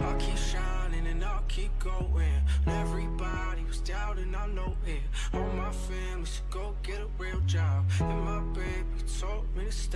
I'll keep shining and I'll keep going. Everybody was doubting, I know it. All my family should go get a real job.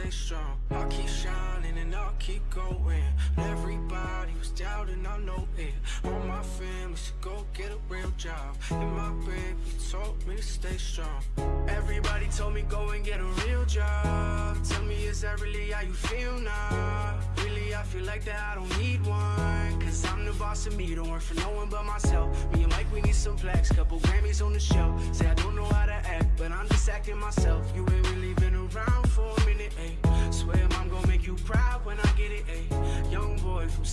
Stay strong. I'll keep shining and I'll keep going. Everybody was doubting, I know it. All my family should go get a real job. And my baby told me to stay strong. Everybody told me go and get a real job. Tell me, is that really how you feel now? Really, I feel like that I don't need one. Cause I'm the boss of me, don't work for no one but myself. Me and Mike, we need some plaques, couple Grammys on the shelf. Say I don't know how to act, but I'm just acting myself. You ain't really been around for a minute,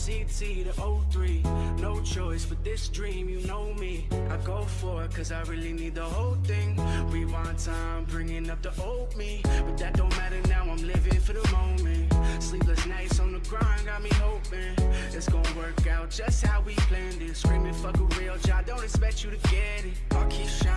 CT to 03. No choice but this dream, you know me. I go for it cause I really need the whole thing. Rewind time, bringing up the old me. But that don't matter now, I'm living for the moment. Sleepless nights on the grind got me hoping it's gonna work out just how we planned it. Screaming, fuck a real job, don't expect you to get it. I'll keep shining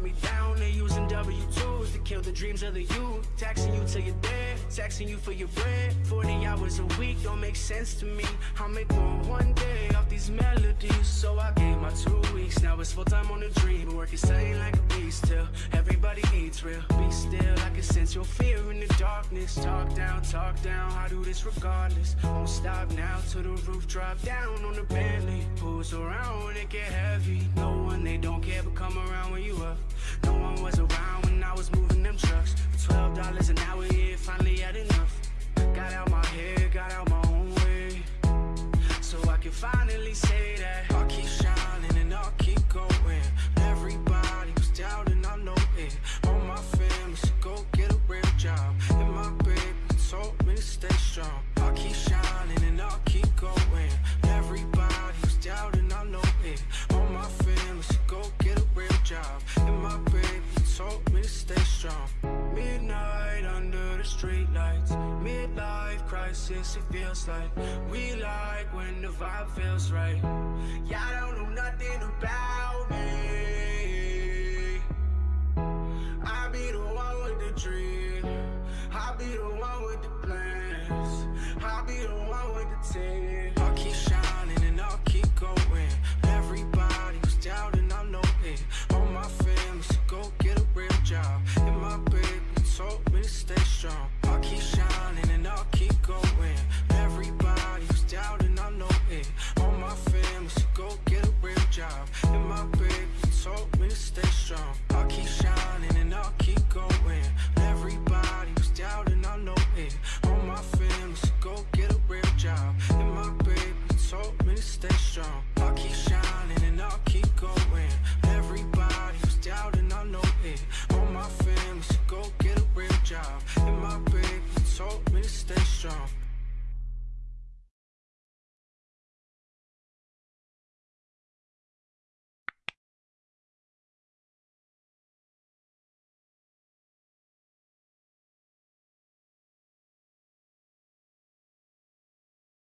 put me down? They using W-2s to kill the dreams of the youth. Taxing you till you're dead, taxing you for your bread. 40 hours a week don't make sense to me. I'll make more one day off these melodies. So I gave my two weeks, now it's full time on the dream. Working sane like a beast till everybody eats real. Be still, I can sense your fear in the darkness. Talk down, talk down, I do this regardless. Won't stop now till the roof drop down on the Bentley. Who's around when it get heavy? No one, they don't care, but come around when you streetlights. Midlife crisis, it feels like. We like when the vibe feels right. Y'all stay strong. I'll keep shining and I'll keep going.